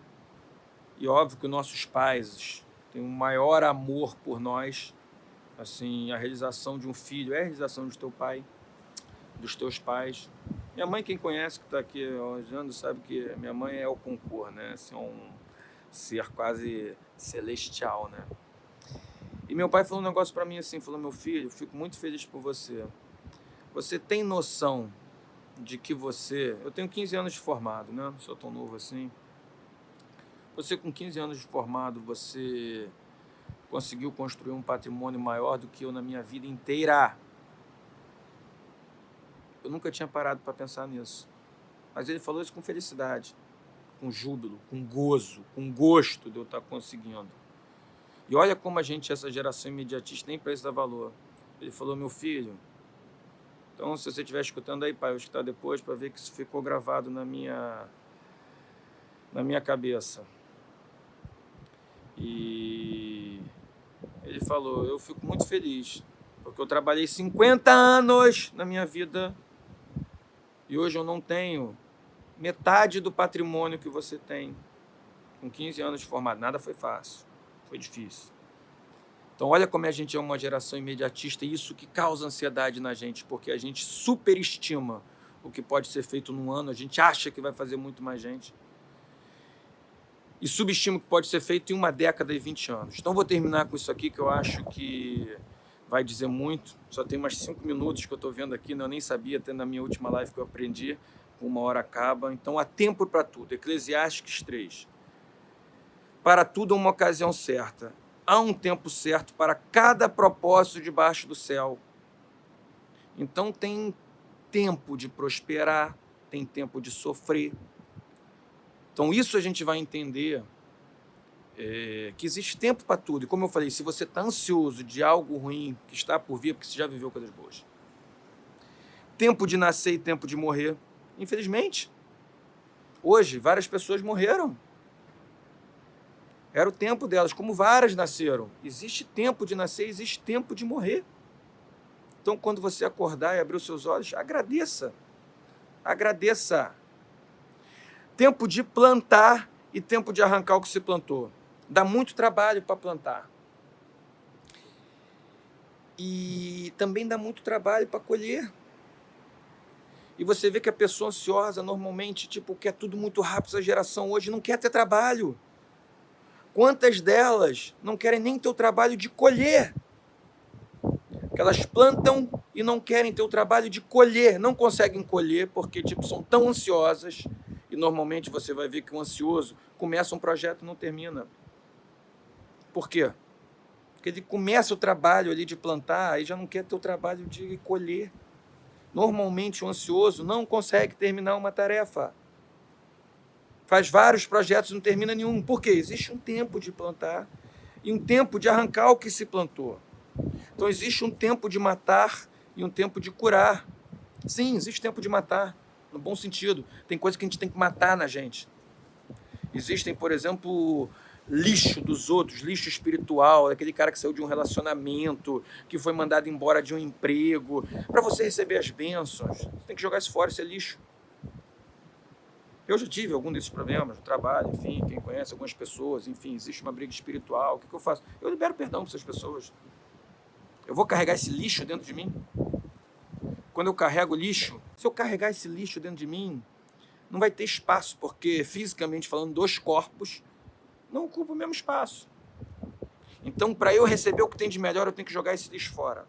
e óbvio que nossos pais tem um maior amor por nós. Assim, a realização de um filho é a realização do teu pai, dos teus pais. Minha mãe, quem conhece, que está aqui olhando, sabe que minha mãe é o concor, né? Assim, é um ser quase celestial, né? E meu pai falou um negócio para mim assim, falou, meu filho, fico muito feliz por você. Você tem noção de que você... Eu tenho 15 anos de formado, né? Não sou tão novo assim. Você com 15 anos de formado, você conseguiu construir um patrimônio maior do que eu na minha vida inteira. Eu nunca tinha parado para pensar nisso. Mas ele falou isso com felicidade, com júbilo, com gozo, com gosto de eu estar conseguindo. E olha como a gente, essa geração imediatista, nem para isso dá valor. Ele falou, meu filho, então se você estiver escutando aí, pai, eu vou escutar depois para ver que isso ficou gravado na minha, na minha cabeça. E ele falou, eu fico muito feliz, porque eu trabalhei 50 anos na minha vida e hoje eu não tenho metade do patrimônio que você tem com 15 anos de formado. Nada foi fácil, foi difícil. Então olha como a gente é uma geração imediatista e isso que causa ansiedade na gente, porque a gente superestima o que pode ser feito num ano, a gente acha que vai fazer muito mais gente e subestimo que pode ser feito em uma década e 20 anos. Então vou terminar com isso aqui, que eu acho que vai dizer muito. Só tem mais cinco minutos que eu estou vendo aqui, né? eu nem sabia, até na minha última live que eu aprendi, uma hora acaba. Então há tempo para tudo. Eclesiastes 3. Para tudo uma ocasião certa. Há um tempo certo para cada propósito debaixo do céu. Então tem tempo de prosperar, tem tempo de sofrer, então isso a gente vai entender é, que existe tempo para tudo. E como eu falei, se você está ansioso de algo ruim que está por vir, porque você já viveu coisas boas. Tempo de nascer e tempo de morrer. infelizmente. Hoje, várias pessoas morreram. Era o tempo delas, como várias nasceram. Existe tempo de nascer, existe tempo de morrer. Então, quando você acordar e abrir os seus olhos, agradeça. Agradeça. Tempo de plantar e tempo de arrancar o que se plantou. Dá muito trabalho para plantar. E também dá muito trabalho para colher. E você vê que a pessoa ansiosa normalmente, tipo, quer tudo muito rápido, essa geração hoje não quer ter trabalho. Quantas delas não querem nem ter o trabalho de colher? Que elas plantam e não querem ter o trabalho de colher, não conseguem colher porque tipo são tão ansiosas e normalmente você vai ver que o ansioso começa um projeto e não termina. Por quê? Porque ele começa o trabalho ali de plantar e já não quer ter o trabalho de colher. Normalmente o ansioso não consegue terminar uma tarefa. Faz vários projetos e não termina nenhum. Por quê? Existe um tempo de plantar e um tempo de arrancar o que se plantou. Então existe um tempo de matar e um tempo de curar. Sim, existe tempo de matar, no bom sentido. Tem coisa que a gente tem que matar na gente. Existem, por exemplo, lixo dos outros, lixo espiritual, aquele cara que saiu de um relacionamento, que foi mandado embora de um emprego. Para você receber as bênçãos, você tem que jogar isso fora, isso é lixo. Eu já tive algum desses problemas no trabalho, enfim, quem conhece algumas pessoas, enfim, existe uma briga espiritual, o que, que eu faço? Eu libero perdão para essas pessoas. Eu vou carregar esse lixo dentro de mim? Quando eu carrego lixo, se eu carregar esse lixo dentro de mim, não vai ter espaço, porque fisicamente falando, dois corpos não ocupam o mesmo espaço. Então, para eu receber o que tem de melhor, eu tenho que jogar esse lixo fora.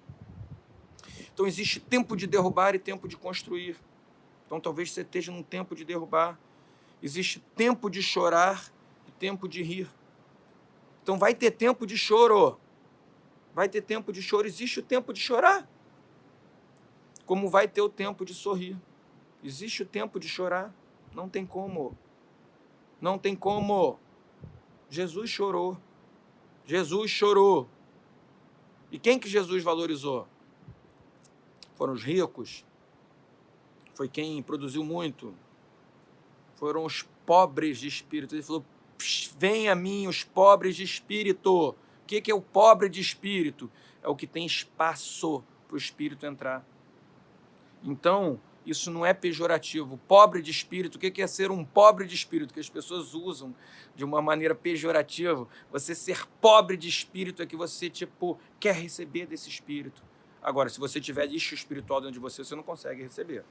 Então, existe tempo de derrubar e tempo de construir. Então, talvez você esteja num tempo de derrubar. Existe tempo de chorar e tempo de rir. Então, vai ter tempo de choro. Vai ter tempo de choro. Existe o tempo de chorar. Como vai ter o tempo de sorrir. Existe o tempo de chorar. Não tem como. Não tem como. Jesus chorou. Jesus chorou. E quem que Jesus valorizou? Foram os ricos. Foi quem produziu muito. Foram os pobres de espírito. Ele falou, vem a mim os pobres de espírito. O que é o pobre de espírito? É o que tem espaço para o espírito entrar. Então, isso não é pejorativo. Pobre de espírito, o que é ser um pobre de espírito? Que as pessoas usam de uma maneira pejorativa. Você ser pobre de espírito é que você, tipo, quer receber desse espírito. Agora, se você tiver lixo espiritual dentro de você, você não consegue receber.